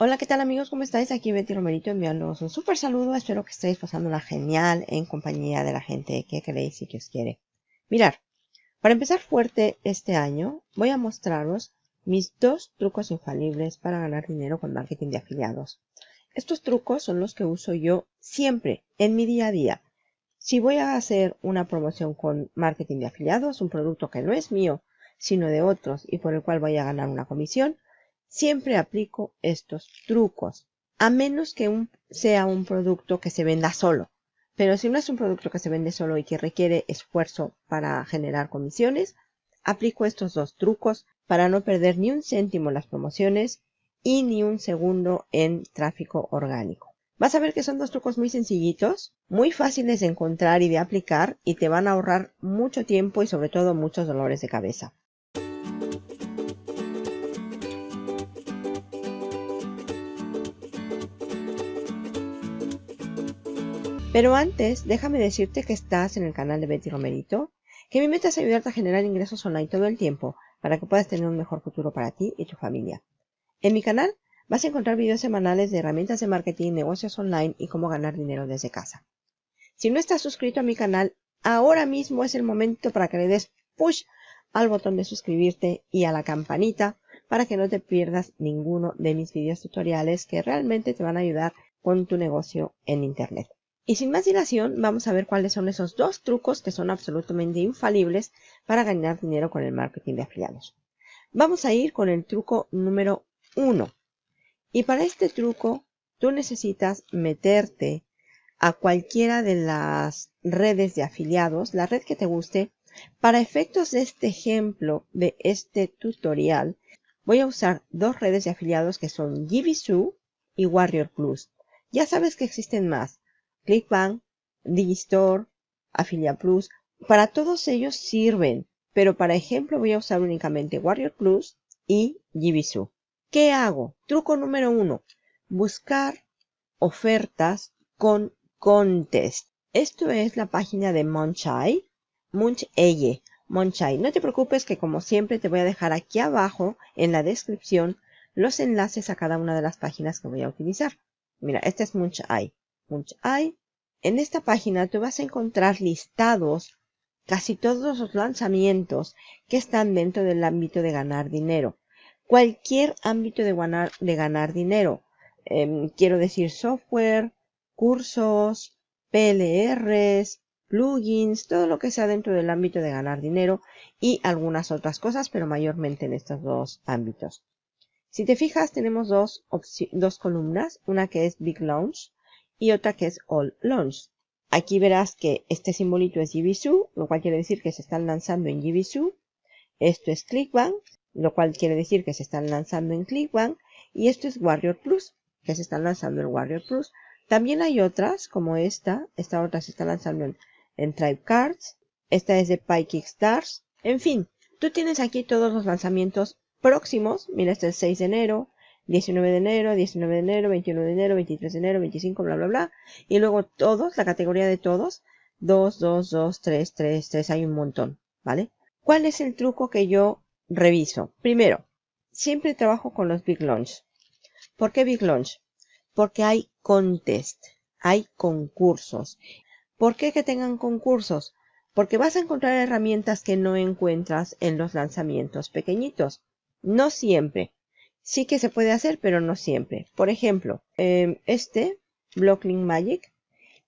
Hola, ¿qué tal amigos? ¿Cómo estáis? Aquí Betty Romerito enviándoos un súper saludo. Espero que estéis pasándola genial en compañía de la gente que queréis y que os quiere. Mirar, para empezar fuerte este año, voy a mostraros mis dos trucos infalibles para ganar dinero con marketing de afiliados. Estos trucos son los que uso yo siempre en mi día a día. Si voy a hacer una promoción con marketing de afiliados, un producto que no es mío, sino de otros y por el cual voy a ganar una comisión, Siempre aplico estos trucos, a menos que sea un producto que se venda solo. Pero si no es un producto que se vende solo y que requiere esfuerzo para generar comisiones, aplico estos dos trucos para no perder ni un céntimo en las promociones y ni un segundo en tráfico orgánico. Vas a ver que son dos trucos muy sencillitos, muy fáciles de encontrar y de aplicar y te van a ahorrar mucho tiempo y sobre todo muchos dolores de cabeza. Pero antes, déjame decirte que estás en el canal de Betty Romerito, que mi meta es ayudarte a generar ingresos online todo el tiempo para que puedas tener un mejor futuro para ti y tu familia. En mi canal vas a encontrar videos semanales de herramientas de marketing, negocios online y cómo ganar dinero desde casa. Si no estás suscrito a mi canal, ahora mismo es el momento para que le des push al botón de suscribirte y a la campanita para que no te pierdas ninguno de mis videos tutoriales que realmente te van a ayudar con tu negocio en internet. Y sin más dilación, vamos a ver cuáles son esos dos trucos que son absolutamente infalibles para ganar dinero con el marketing de afiliados. Vamos a ir con el truco número uno. Y para este truco, tú necesitas meterte a cualquiera de las redes de afiliados, la red que te guste. Para efectos de este ejemplo, de este tutorial, voy a usar dos redes de afiliados que son Givisu y Warrior Plus. Ya sabes que existen más. ClickBank, Digistore, Affiliate Plus, para todos ellos sirven, pero para ejemplo voy a usar únicamente Warrior Plus y Jibisu. ¿Qué hago? Truco número uno, buscar ofertas con contest. Esto es la página de Monchai, Muncheye, Monchai. No te preocupes que como siempre te voy a dejar aquí abajo en la descripción los enlaces a cada una de las páginas que voy a utilizar. Mira, este es Munchai En esta página tú vas a encontrar listados casi todos los lanzamientos que están dentro del ámbito de ganar dinero. Cualquier ámbito de ganar, de ganar dinero. Em, quiero decir software, cursos, PLRs, plugins, todo lo que sea dentro del ámbito de ganar dinero y algunas otras cosas, pero mayormente en estos dos ámbitos. Si te fijas, tenemos dos, dos columnas, una que es Big Launch y otra que es All Launch. Aquí verás que este simbolito es Jibisu, lo cual quiere decir que se están lanzando en Jibisu. Esto es Clickbank, lo cual quiere decir que se están lanzando en Clickbank. Y esto es Warrior Plus, que se están lanzando en Warrior Plus. También hay otras, como esta. Esta otra se está lanzando en, en Tribe Cards. Esta es de Stars. En fin, tú tienes aquí todos los lanzamientos próximos. Mira, este es el 6 de enero, 19 de enero, 19 de enero, 21 de enero, 23 de enero, 25, bla, bla, bla. Y luego todos, la categoría de todos, 2, 2, 2, 3, 3, 3, hay un montón, ¿vale? ¿Cuál es el truco que yo reviso? Primero, siempre trabajo con los Big Launch. ¿Por qué Big Launch? Porque hay contest, hay concursos. ¿Por qué que tengan concursos? Porque vas a encontrar herramientas que no encuentras en los lanzamientos pequeñitos. No siempre sí que se puede hacer, pero no siempre. Por ejemplo, em, este, Blocklink Magic,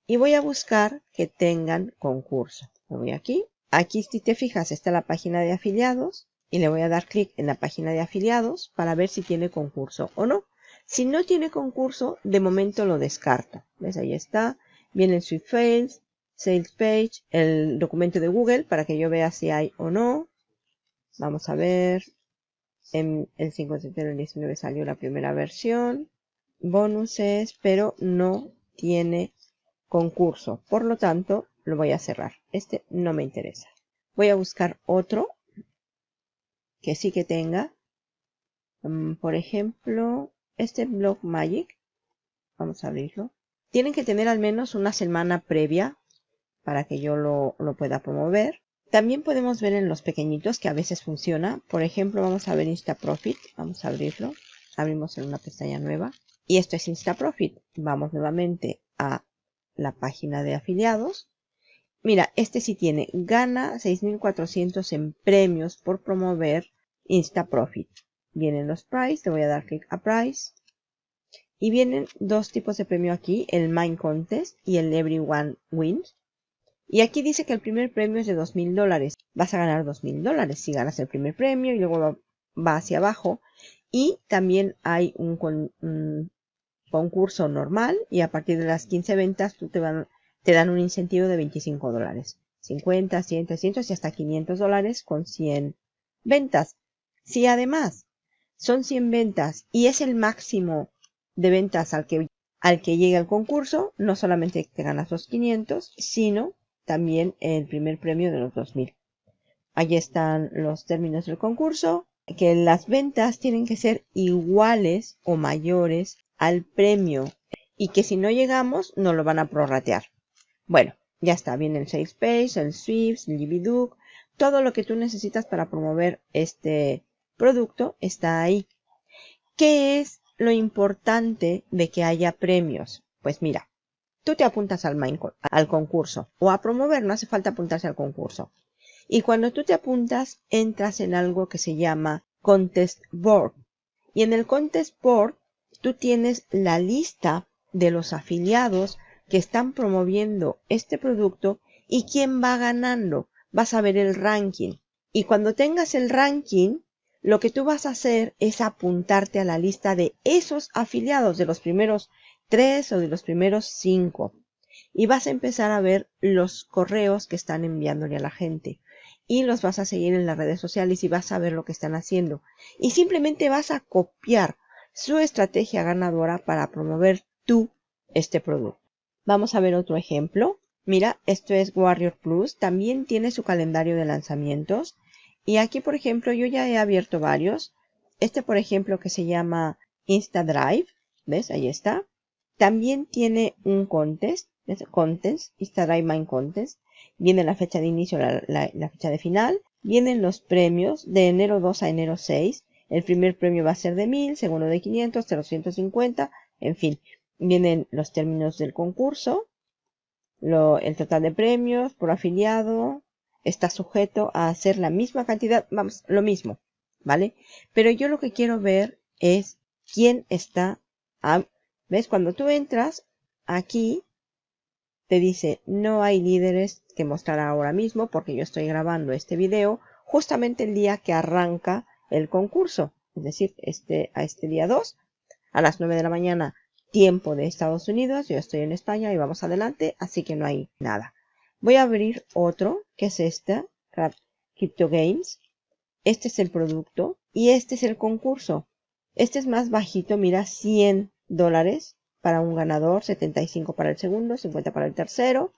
y voy a buscar que tengan concurso. Me voy aquí. Aquí, si te fijas, está la página de afiliados y le voy a dar clic en la página de afiliados para ver si tiene concurso o no. Si no tiene concurso, de momento lo descarto. ¿Ves? Ahí está. Viene el Swift Fails, Sales Page, el documento de Google para que yo vea si hay o no. Vamos a ver. En el 5 de del 19 salió la primera versión. Bonuses, pero no tiene concurso. Por lo tanto, lo voy a cerrar. Este no me interesa. Voy a buscar otro que sí que tenga. Mm, por ejemplo, este Blog Magic. Vamos a abrirlo. Tienen que tener al menos una semana previa para que yo lo, lo pueda promover. También podemos ver en los pequeñitos que a veces funciona. Por ejemplo, vamos a ver InstaProfit. Vamos a abrirlo. abrimos en una pestaña nueva. Y esto es InstaProfit. Vamos nuevamente a la página de afiliados. Mira, este sí tiene, gana 6.400 en premios por promover InstaProfit. Vienen los price, le voy a dar clic a price. Y vienen dos tipos de premio aquí, el Mind Contest y el Everyone Wins. Y aquí dice que el primer premio es de $2,000 dólares. Vas a ganar $2,000 dólares si ganas el primer premio y luego va, hacia abajo. Y también hay un, concurso normal y a partir de las 15 ventas tú te, te dan un incentivo de 25 dólares. 50, 100, 300 y hasta 500 dólares con 100 ventas. Si además son 100 ventas y es el máximo de ventas al que, al que llega el concurso, no solamente te ganas los 500, sino también el primer premio de los 2000. Allí están los términos del concurso, que las ventas tienen que ser iguales o mayores al premio y que si no llegamos no lo van a prorratear. Bueno, ya está, viene el Sales Page, el Swift, el GBDuc, todo lo que tú necesitas para promover este producto está ahí. ¿Qué es lo importante de que haya premios? Pues mira, tú te apuntas al, al concurso o a promover, no hace falta apuntarse al concurso. Y cuando tú te apuntas, entras en algo que se llama Contest Board. Y en el Contest Board, tú tienes la lista de los afiliados que están promoviendo este producto y quién va ganando. Vas a ver el ranking. Y cuando tengas el ranking, lo que tú vas a hacer es apuntarte a la lista de esos afiliados de los primeros tres o de los primeros cinco. Y vas a empezar a ver los correos que están enviándole a la gente. Y los vas a seguir en las redes sociales y vas a ver lo que están haciendo. Y simplemente vas a copiar su estrategia ganadora para promover tú este producto. Vamos a ver otro ejemplo. Mira, esto es Warrior Plus. También tiene su calendario de lanzamientos. Y aquí, por ejemplo, yo ya he abierto varios. Este, por ejemplo, que se llama InstaDrive. ¿Ves? Ahí está. También tiene un contest, contest, Instagram Mind Contest. Viene la fecha de inicio, la, la, fecha de final. Vienen los premios de enero 2 a enero 6. El primer premio va a ser de 1000, segundo de 500, 350, en fin. Vienen los términos del concurso, lo, el total de premios por afiliado. Está sujeto a hacer la misma cantidad, vamos, lo mismo, ¿vale? Pero yo lo que quiero ver es quién está ¿Ves? Cuando tú entras aquí, te dice no hay líderes que mostrar ahora mismo porque yo estoy grabando este video justamente el día que arranca el concurso. Es decir, este, a este día 2, a las 9 de la mañana, tiempo de Estados Unidos. Yo estoy en España y vamos adelante, así que no hay nada. Voy a abrir otro, que es este, Crypto Games. Este es el producto y este es el concurso. Este es más bajito, mira, 100 dólares para un ganador, 75 para el segundo, 50 para el tercero.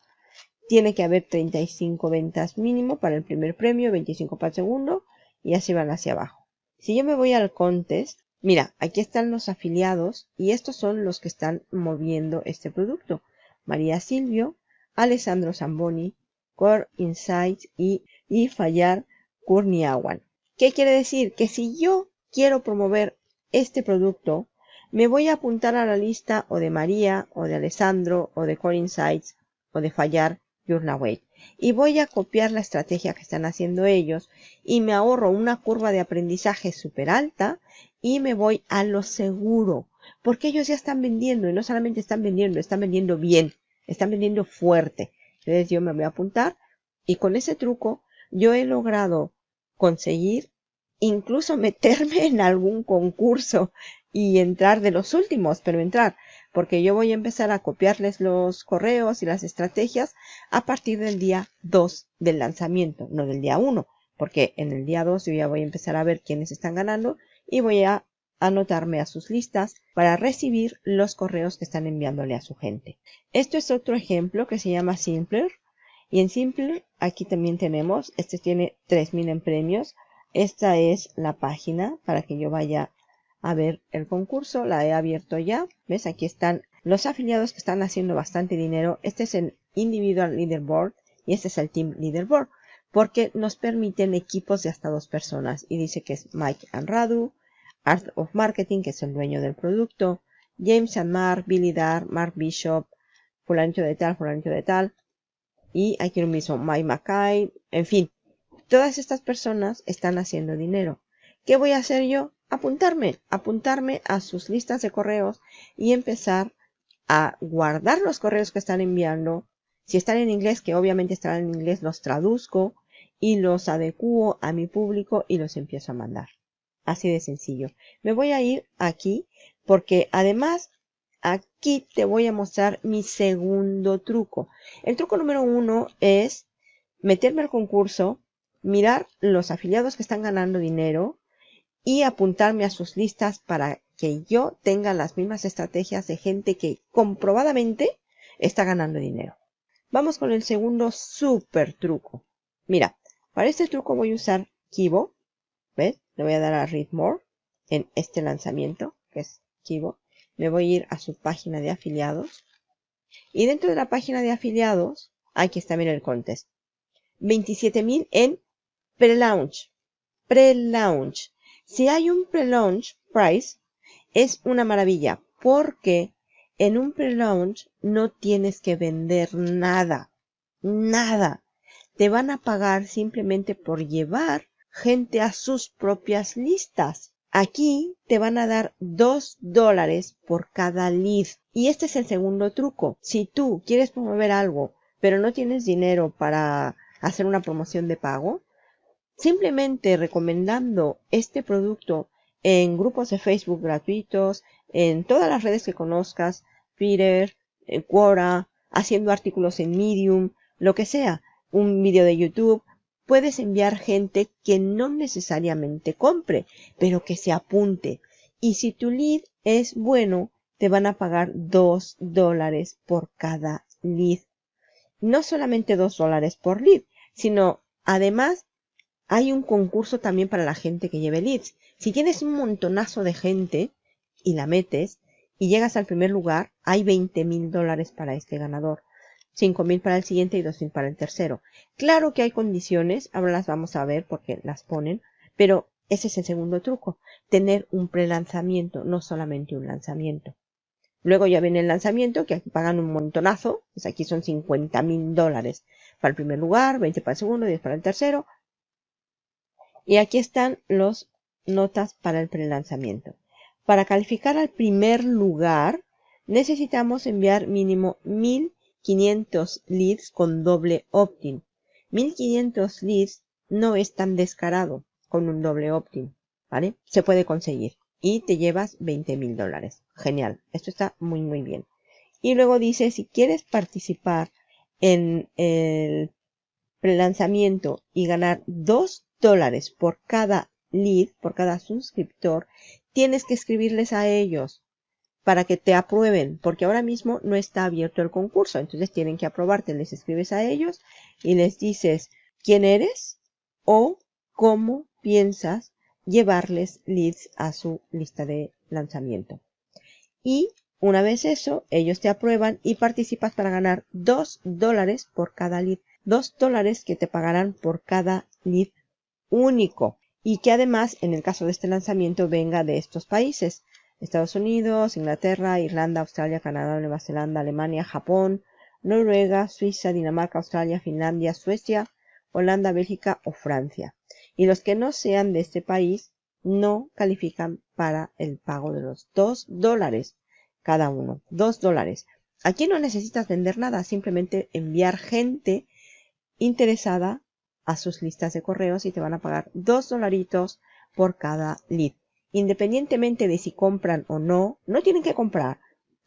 Tiene que haber 35 ventas mínimo para el primer premio, 25 para el segundo y así van hacia abajo. Si yo me voy al contest, mira, aquí están los afiliados y estos son los que están moviendo este producto. María Silvio, Alessandro Zamboni, Core Insights y, y Fallar Kurniawan. ¿Qué quiere decir? Que si yo quiero promover este producto, me voy a apuntar a la lista o de María, o de Alessandro, o de Core Insights, o de Fallar Journaway. Y voy a copiar la estrategia que están haciendo ellos y me ahorro una curva de aprendizaje súper alta y me voy a lo seguro. Porque ellos ya están vendiendo y no solamente están vendiendo, están vendiendo bien, están vendiendo fuerte. Entonces yo me voy a apuntar y con ese truco yo he logrado conseguir incluso meterme en algún concurso y entrar de los últimos, pero entrar, porque yo voy a empezar a copiarles los correos y las estrategias a partir del día 2 del lanzamiento, no del día 1, porque en el día 2 yo ya voy a empezar a ver quiénes están ganando y voy a anotarme a sus listas para recibir los correos que están enviándole a su gente. Esto es otro ejemplo que se llama Simpler. Y en Simpler aquí también tenemos, este tiene 3000 en premios. Esta es la página para que yo vaya a ver el concurso, la he abierto ya. ¿Ves? Aquí están los afiliados que están haciendo bastante dinero. Este es el Individual Leaderboard y este es el Team Leaderboard. Porque nos permiten equipos de hasta dos personas. Y dice que es Mike and Radu, Art of Marketing, que es el dueño del producto, James and Mark, Billy Dar, Mark Bishop, fulanito de tal, fulanito de tal, y aquí lo mismo, Mike Mackay, en fin, todas estas personas están haciendo dinero. ¿Qué voy a hacer yo? Apuntarme, apuntarme a sus listas de correos y empezar a guardar los correos que están enviando. Si están en inglés, que obviamente estarán en inglés, los traduzco y los adecuo a mi público y los empiezo a mandar. Así de sencillo. Me voy a ir aquí porque además aquí te voy a mostrar mi segundo truco. El truco número uno es meterme al concurso, mirar los afiliados que están ganando dinero y apuntarme a sus listas para que yo tenga las mismas estrategias de gente que comprobadamente está ganando dinero. Vamos con el segundo super truco. Mira, para este truco voy a usar Kibo. ¿Ves? Le voy a dar a Read More en este lanzamiento, que es Kibo. Me voy a ir a su página de afiliados. Y dentro de la página de afiliados, aquí está, mira el contest. 27.000 en pre-launch. Pre-launch. Si hay un pre-launch price, es una maravilla porque en un pre-launch no tienes que vender nada. Nada te van a pagar simplemente por llevar gente a sus propias listas. Aquí te van a dar dos dólares por cada lead. Y este es el segundo truco. Si tú quieres promover algo, pero no tienes dinero para hacer una promoción de pago, simplemente recomendando este producto en grupos de Facebook gratuitos, en todas las redes que conozcas, Twitter, Quora, haciendo artículos en Medium, lo que sea, un vídeo de YouTube, puedes enviar gente que no necesariamente compre, pero que se apunte. Y si tu lead es bueno, te van a pagar dos dólares por cada lead. No solamente dos dólares por lead, sino además hay un concurso también para la gente que lleve leads. Si tienes un montonazo de gente y la metes y llegas al primer lugar, hay 20 mil dólares para este ganador. 5.000 para el siguiente y 2.000 para el tercero. Claro que hay condiciones, ahora las vamos a ver porque las ponen, pero ese es el segundo truco, tener un prelanzamiento, no solamente un lanzamiento. Luego ya viene el lanzamiento, que aquí pagan un montonazo, pues aquí son 50.000 dólares para el primer lugar, 20 para el segundo, 10 para el tercero. Y aquí están los notas para el prelanzamiento. Para calificar al primer lugar, necesitamos enviar mínimo 1000 500 leads con doble opt-in. 1500 leads no es tan descarado con un doble opt-in, ¿vale? Se puede conseguir y te llevas 20 mil dólares. Genial, esto está muy muy bien. Y luego dice, si quieres participar en el prelanzamiento y ganar 2 dólares por cada lead, por cada suscriptor, tienes que escribirles a ellos para que te aprueben, porque ahora mismo no está abierto el concurso, entonces tienen que aprobarte, les escribes a ellos y les dices quién eres o cómo piensas llevarles leads a su lista de lanzamiento. Y una vez eso, ellos te aprueban y participas para ganar 2 dólares por cada lead. 2 dólares que te pagarán por cada lead único. Y que además, en el caso de este lanzamiento, venga de estos países. Estados Unidos, Inglaterra, Irlanda, Australia, Canadá, Nueva Zelanda, Alemania, Japón, Noruega, Suiza, Dinamarca, Australia, Finlandia, Suecia, Holanda, Bélgica o Francia. Y los que no sean de este país no califican para el pago de los 2 dólares cada uno. 2 dólares. Aquí no necesitas vender nada, simplemente enviar gente interesada a sus listas de correos y te van a pagar 2 dolaritos por cada lead independientemente de si compran o no, no tienen que comprar.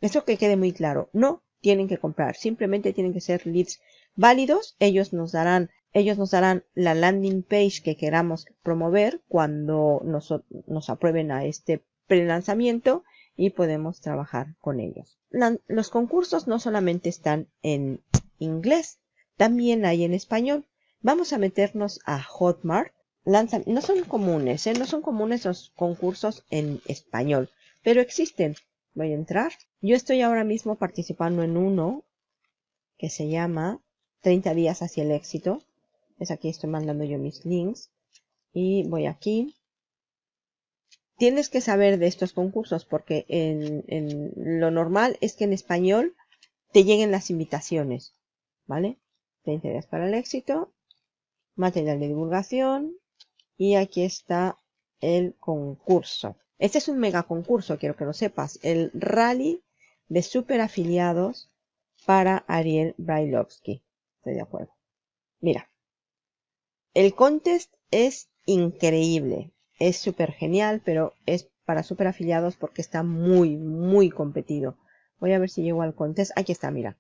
Eso que quede muy claro, no tienen que comprar, simplemente tienen que ser leads válidos. Ellos nos darán, ellos nos darán la landing page que queramos promover cuando nos, nos aprueben a este pre-lanzamiento y podemos trabajar con ellos. los concursos no solamente están en inglés, también hay en español. Vamos a meternos a Hotmart no son comunes, ¿eh? no son comunes los concursos en español, pero existen. Voy a entrar. Yo estoy ahora mismo participando en uno que se llama 30 días hacia el éxito. Es aquí estoy mandando yo mis links. Y voy aquí. tienes que saber de estos concursos porque en, en lo normal es que en español te lleguen las invitaciones, ¿vale? 20 días para el éxito, material de divulgación y aquí está el concurso. Este es un mega concurso, quiero que lo sepas, el rally de super afiliados para Ariel Brailovsky. Estoy de acuerdo. Mira, el contest es increíble, es súper genial, pero es para super afiliados porque está muy, muy competido. Voy a ver si llego al contest. Aquí está, mira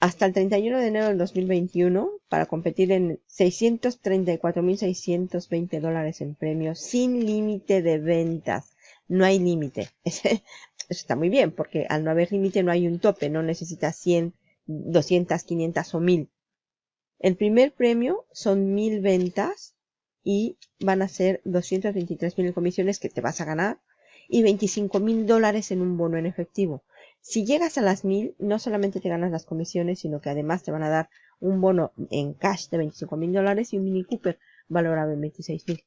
hasta el 31 de enero del 2021 para competir en 634.620 dólares en premios sin límite de ventas. No hay límite. Eso está muy bien porque al no haber límite no hay un tope. No necesitas 100, 200, 500 o 1000. El primer premio son 1000 ventas y van a ser 223.000 comisiones que te vas a ganar y 25.000 dólares en un bono en efectivo. Si llegas a las mil, no solamente te ganas las comisiones, sino que además te van a dar un bono en cash de 25 mil dólares y un Mini Cooper valorado en 26 mil.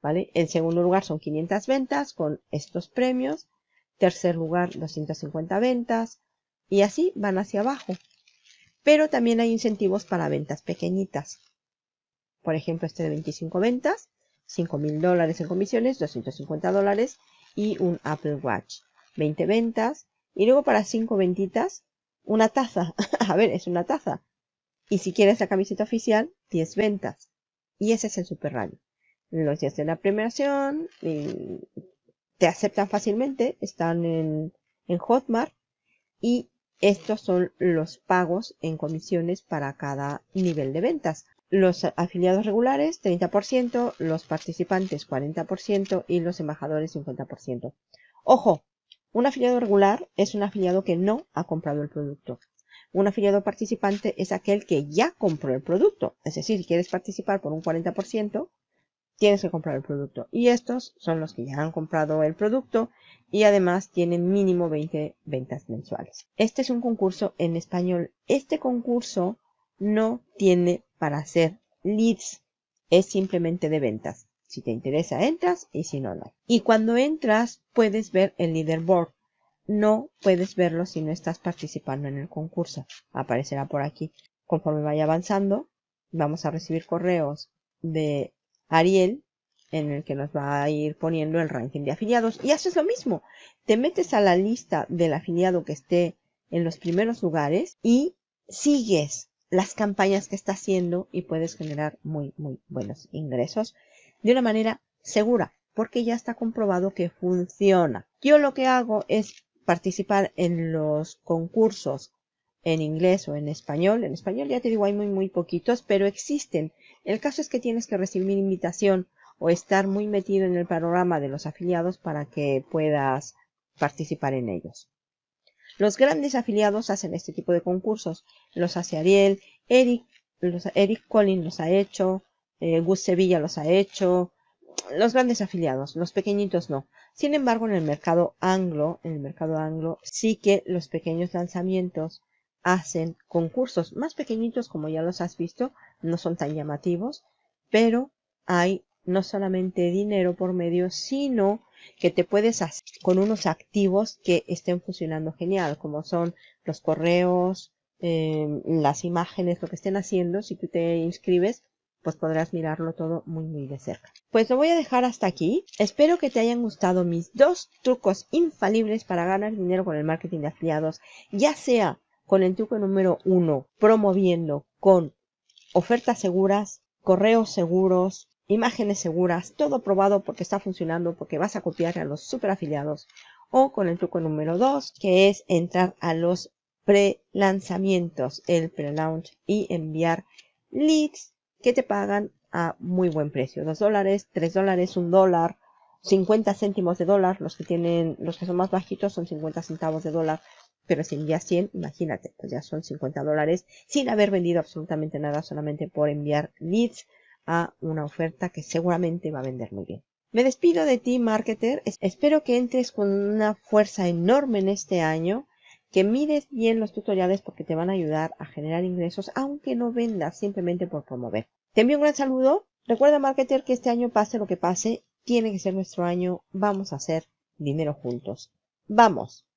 ¿Vale? En segundo lugar son 500 ventas con estos premios. Tercer lugar 250 ventas. Y así van hacia abajo. Pero también hay incentivos para ventas pequeñitas. Por ejemplo, este de 25 ventas, 5 mil dólares en comisiones, 250 dólares y un Apple Watch. 20 ventas, y luego para cinco ventitas, una taza. a ver, es una taza. Y si quieres la camiseta oficial, 10 ventas. Y ese es el Super Rally. Los días de la premiación te aceptan fácilmente, están en, en Hotmart y estos son los pagos en comisiones para cada nivel de ventas. Los afiliados regulares 30%, los participantes 40% y los embajadores 50%. Ojo, un afiliado regular es un afiliado que no ha comprado el producto. Un afiliado participante es aquel que ya compró el producto. Es decir, si quieres participar por un 40%, tienes que comprar el producto. Y estos son los que ya han comprado el producto y además tienen mínimo 20 ventas mensuales. Este es un concurso en español. Este concurso no tiene para hacer leads. Es simplemente de ventas. Si te interesa, entras y si no, no. Y cuando entras, puedes ver el leaderboard. No puedes verlo si no estás participando en el concurso. Aparecerá por aquí. Conforme vaya avanzando, vamos a recibir correos de Ariel en el que nos va a ir poniendo el ranking de afiliados. Y haces lo mismo. Te metes a la lista del afiliado que esté en los primeros lugares y sigues las campañas que está haciendo y puedes generar muy, muy buenos ingresos de una manera segura, porque ya está comprobado que funciona. Yo lo que hago es participar en los concursos en inglés o en español. En español ya te digo hay muy muy poquitos, pero existen. El caso es que tienes que recibir invitación o estar muy metido en el panorama de los afiliados para que puedas participar en ellos. Los grandes afiliados hacen este tipo de concursos. Los hace Ariel, Eric, Eric Collins los ha hecho, eh, Gus Sevilla los ha hecho, los grandes afiliados, los pequeñitos no. Sin embargo, en el mercado anglo, en el mercado anglo, sí que los pequeños lanzamientos hacen concursos. Más pequeñitos, como ya los has visto, no son tan llamativos, pero hay no solamente dinero por medio, sino que te puedes hacer con unos activos que estén funcionando genial, como son los correos, eh, las imágenes, lo que estén haciendo, si tú te inscribes, pues podrás mirarlo todo muy muy de cerca. Pues lo voy a dejar hasta aquí. Espero que te hayan gustado mis dos trucos infalibles para ganar dinero con el marketing de afiliados, ya sea con el truco número uno, promoviendo con ofertas seguras, correos seguros, imágenes seguras, todo probado porque está funcionando, porque vas a copiar a los super afiliados, o con el truco número dos, que es entrar a los pre-lanzamientos, el pre-launch y enviar leads que te pagan a muy buen precio. 2 dólares, 3 dólares, 1 dólar, 50 céntimos de dólar. Los que tienen, los que son más bajitos son 50 centavos de dólar. Pero si envías 100, imagínate, pues ya son 50 dólares sin haber vendido absolutamente nada, solamente por enviar leads a una oferta que seguramente va a vender muy bien. Me despido de ti, marketer. Espero que entres con una fuerza enorme en este año que mires bien los tutoriales porque te van a ayudar a generar ingresos aunque no vendas simplemente por promover. Te envío un gran saludo. Recuerda, marketer, que este año pase lo que pase, tiene que ser nuestro año, vamos a hacer dinero juntos. ¡Vamos!